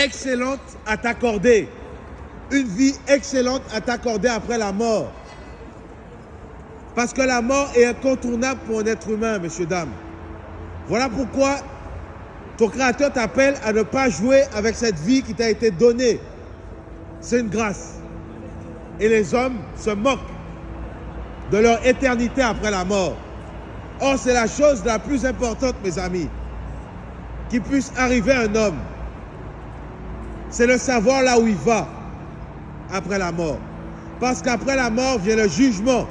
excellente à t'accorder. Une vie excellente à t'accorder après la mort. Parce que la mort est incontournable pour un être humain, messieurs, dames. Voilà pourquoi ton Créateur t'appelle à ne pas jouer avec cette vie qui t'a été donnée. C'est une grâce. Et les hommes se moquent de leur éternité après la mort. Or, c'est la chose la plus importante, mes amis, qui puisse arriver à un homme. C'est le savoir là où il va après la mort. Parce qu'après la mort vient le jugement.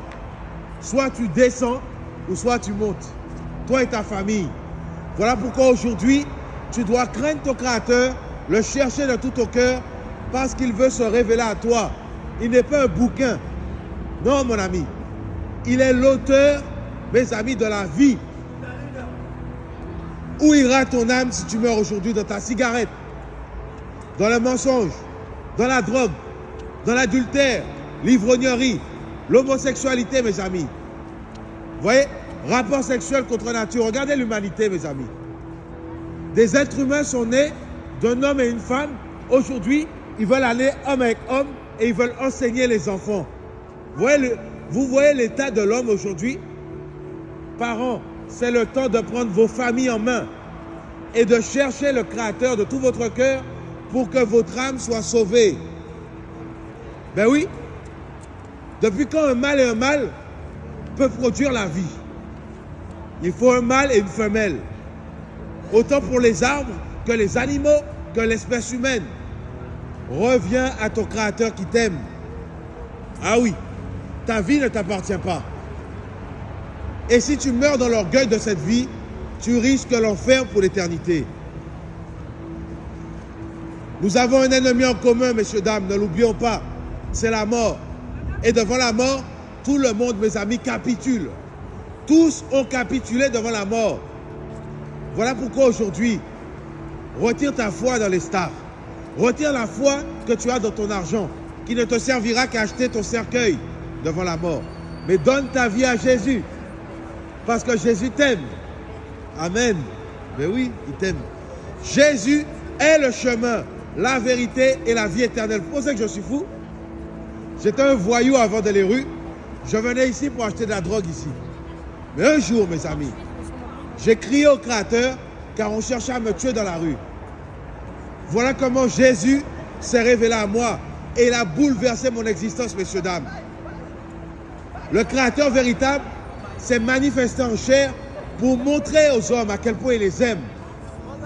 Soit tu descends ou soit tu montes. Toi et ta famille. Voilà pourquoi aujourd'hui, tu dois craindre ton Créateur, le chercher de tout ton cœur, parce qu'il veut se révéler à toi. Il n'est pas un bouquin. Non, mon ami. Il est l'auteur, mes amis, de la vie. Où ira ton âme si tu meurs aujourd'hui dans ta cigarette, dans le mensonge, dans la drogue, dans l'adultère, l'ivrognerie, l'homosexualité, mes amis. Vous voyez Rapport sexuel contre nature. Regardez l'humanité, mes amis. Des êtres humains sont nés d'un homme et une femme. Aujourd'hui, ils veulent aller homme avec homme et ils veulent enseigner les enfants. Vous voyez, l'état de l'homme aujourd'hui? Parents, c'est le temps de prendre vos familles en main et de chercher le Créateur de tout votre cœur pour que votre âme soit sauvée. Ben oui, depuis quand un mâle et un mâle peuvent produire la vie? Il faut un mâle et une femelle. Autant pour les arbres que les animaux, que l'espèce humaine. Reviens à ton Créateur qui t'aime. Ah oui, ta vie ne t'appartient pas. Et si tu meurs dans l'orgueil de cette vie, tu risques l'enfer pour l'éternité. Nous avons un ennemi en commun, messieurs, dames, ne l'oublions pas. C'est la mort. Et devant la mort, tout le monde, mes amis, capitule. Tous ont capitulé devant la mort. Voilà pourquoi aujourd'hui, retire ta foi dans les stars. Retire la foi que tu as dans ton argent, qui ne te servira qu'à acheter ton cercueil devant la mort. Mais donne ta vie à Jésus, parce que Jésus t'aime. Amen. Mais oui, il t'aime. Jésus est le chemin, la vérité et la vie éternelle. Vous pensez que je suis fou J'étais un voyou avant de les rues. Je venais ici pour acheter de la drogue ici. Mais un jour, mes amis, j'ai crié au Créateur car on cherchait à me tuer dans la rue. Voilà comment Jésus s'est révélé à moi et il a bouleversé mon existence, messieurs, dames. Le Créateur véritable s'est manifesté en chair pour montrer aux hommes à quel point il les aime.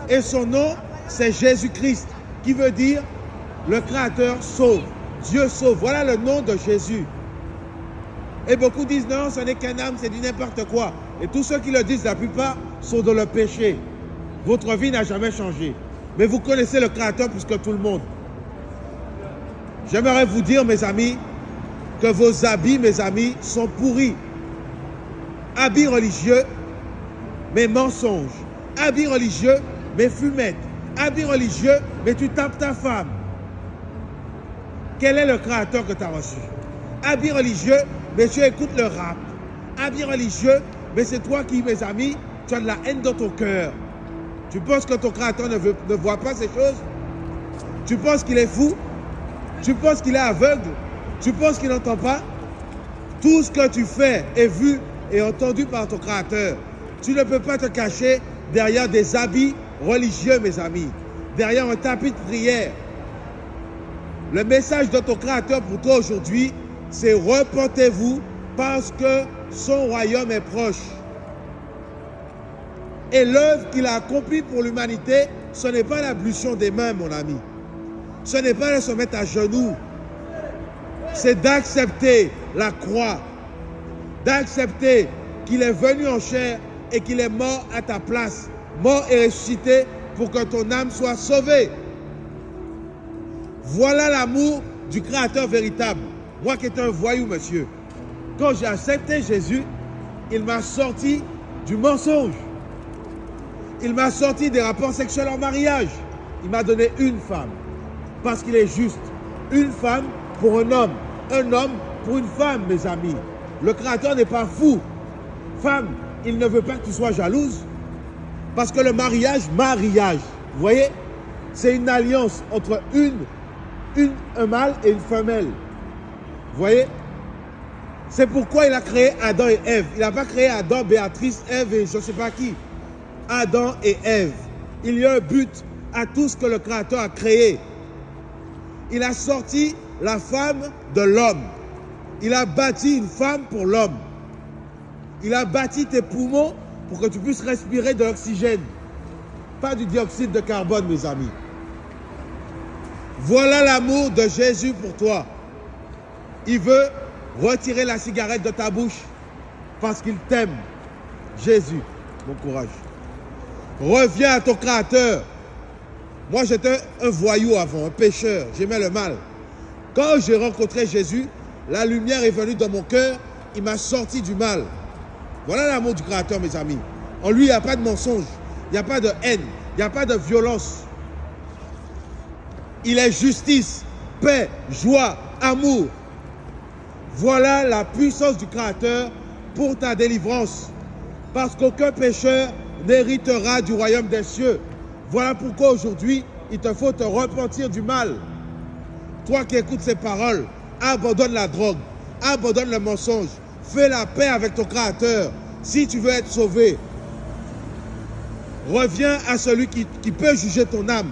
Et son nom, c'est Jésus-Christ, qui veut dire le Créateur sauve. Dieu sauve. Voilà le nom de Jésus. Et beaucoup disent non, ce n'est qu'un âme, c'est du n'importe quoi. Et tous ceux qui le disent, la plupart, sont dans le péché. Votre vie n'a jamais changé. Mais vous connaissez le Créateur plus que tout le monde. J'aimerais vous dire, mes amis, que vos habits, mes amis, sont pourris. Habits religieux, mais mensonges. Habits religieux, mais fumettes. Habits religieux, mais tu tapes ta femme. Quel est le créateur que tu as reçu? Habits religieux, mais tu écoutes le rap. Habits religieux, mais c'est toi qui, mes amis, tu as de la haine dans ton cœur. Tu penses que ton créateur ne voit pas ces choses? Tu penses qu'il est fou? Tu penses qu'il est aveugle? Tu penses qu'il n'entend pas? Tout ce que tu fais est vu et entendu par ton créateur. Tu ne peux pas te cacher derrière des habits religieux, mes amis. Derrière un tapis de prière. Le message de ton Créateur pour toi aujourd'hui, c'est repentez-vous parce que son royaume est proche. Et l'œuvre qu'il a accomplie pour l'humanité, ce n'est pas l'ablution des mains, mon ami. Ce n'est pas de se mettre à genoux. C'est d'accepter la croix. D'accepter qu'il est venu en chair et qu'il est mort à ta place. Mort et ressuscité pour que ton âme soit sauvée. Voilà l'amour du Créateur véritable. Moi qui étais un voyou, monsieur. Quand j'ai accepté Jésus, il m'a sorti du mensonge. Il m'a sorti des rapports sexuels en mariage. Il m'a donné une femme. Parce qu'il est juste. Une femme pour un homme. Un homme pour une femme, mes amis. Le Créateur n'est pas fou. Femme, il ne veut pas que tu sois jalouse. Parce que le mariage, mariage. Vous voyez? C'est une alliance entre une, un mâle et une femelle. Vous voyez? C'est pourquoi il a créé Adam et Ève. Il n'a pas créé Adam, Béatrice, Ève et je ne sais pas qui. Adam et Ève. Il y a un but à tout ce que le Créateur a créé. Il a sorti la femme de l'homme. Il a bâti une femme pour l'homme. Il a bâti tes poumons pour que tu puisses respirer de l'oxygène. Pas du dioxyde de carbone, mes amis. Voilà l'amour de Jésus pour toi. Il veut retirer la cigarette de ta bouche parce qu'il t'aime. Jésus, bon courage. Reviens à ton Créateur. Moi, j'étais un voyou avant, un pécheur. J'aimais le mal. Quand j'ai rencontré Jésus, la lumière est venue dans mon cœur. Il m'a sorti du mal. Voilà l'amour du Créateur, mes amis. En lui, il n'y a pas de mensonge. Il n'y a pas de haine. Il n'y a pas de violence. Il est justice, paix, joie, amour. Voilà la puissance du Créateur pour ta délivrance. Parce qu'aucun pécheur n'héritera du royaume des cieux. Voilà pourquoi aujourd'hui, il te faut te repentir du mal. Toi qui écoutes ces paroles, abandonne la drogue, abandonne le mensonge, fais la paix avec ton Créateur si tu veux être sauvé. Reviens à celui qui, peut juger ton âme,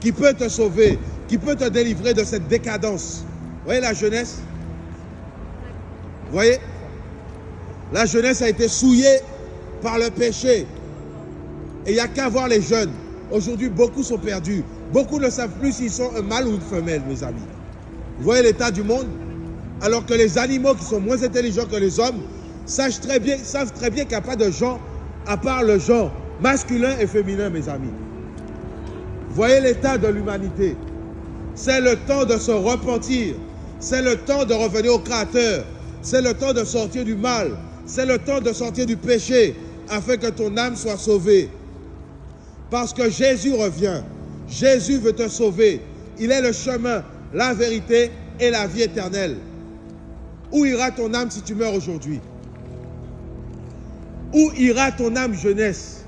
qui peut te sauver, qui peut te délivrer de cette décadence. Vous voyez la jeunesse? Vous voyez? La jeunesse a été souillée par le péché. Et il n'y a qu'à voir les jeunes. Aujourd'hui, beaucoup sont perdus. Beaucoup ne savent plus s'ils sont un mâle ou une femelle, mes amis. Vous voyez l'état du monde? Alors que les animaux qui sont moins intelligents que les hommes savent très bien, savent très bien qu'il n'y a pas de genre à part le genre masculin et féminin, mes amis. Voyez l'état de l'humanité. C'est le temps de se repentir. C'est le temps de revenir au Créateur. C'est le temps de sortir du mal. C'est le temps de sortir du péché afin que ton âme soit sauvée. Parce que Jésus revient. Jésus veut te sauver. Il est le chemin, la vérité et la vie éternelle. Où ira ton âme si tu meurs aujourd'hui? Où ira ton âme jeunesse?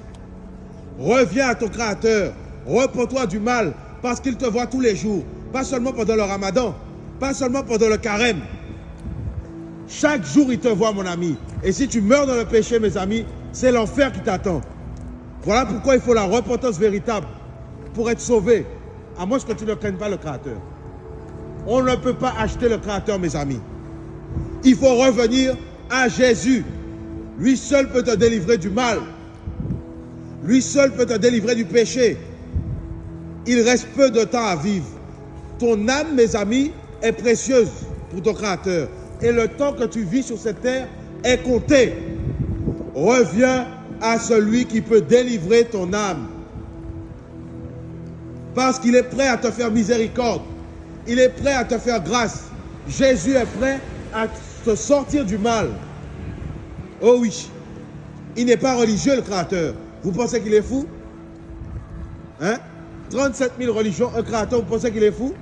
Reviens à ton Créateur. Repends-toi du mal parce qu'il te voit tous les jours. Pas seulement pendant le ramadan, pas seulement pendant le carême. Chaque jour, il te voit, mon ami. Et si tu meurs dans le péché, mes amis, c'est l'enfer qui t'attend. Voilà pourquoi il faut la repentance véritable pour être sauvé, à moins que tu ne craignes pas le Créateur. On ne peut pas acheter le Créateur, mes amis. Il faut revenir à Jésus. Lui seul peut te délivrer du mal. Lui seul peut te délivrer du péché. Il reste peu de temps à vivre. Ton âme, mes amis, est précieuse pour ton Créateur. Et le temps que tu vis sur cette terre est compté. Reviens à celui qui peut délivrer ton âme. Parce qu'il est prêt à te faire miséricorde. Il est prêt à te faire grâce. Jésus est prêt à te sortir du mal. Oh oui. Il n'est pas religieux, le Créateur. Vous pensez qu'il est fou? Hein? 37 000 religions, un Créateur, vous pensez qu'il est fou?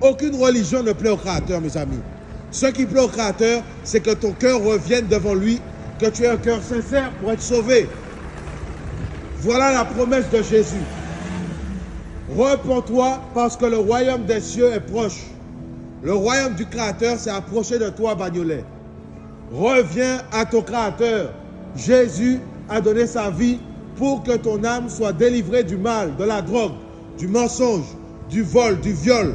Aucune religion ne plaît au Créateur, mes amis. Ce qui plaît au Créateur, c'est que ton cœur revienne devant lui que tu aies un cœur sincère pour être sauvé. Voilà la promesse de Jésus. Repends-toi parce que le royaume des cieux est proche. Le royaume du Créateur s'est approché de toi, Bagnolet. Reviens à ton Créateur. Jésus a donné sa vie pour que ton âme soit délivrée du mal, de la drogue, du mensonge, du vol, du viol.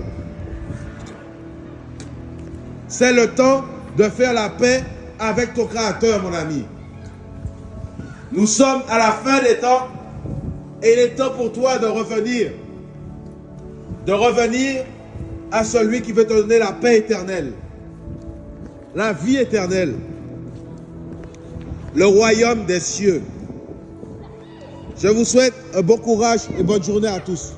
C'est le temps de faire la paix avec ton Créateur, mon ami. Nous sommes à la fin des temps et il est temps pour toi de revenir. De revenir à celui qui veut te donner la paix éternelle, la vie éternelle, le royaume des cieux. Je vous souhaite un bon courage et bonne journée à tous.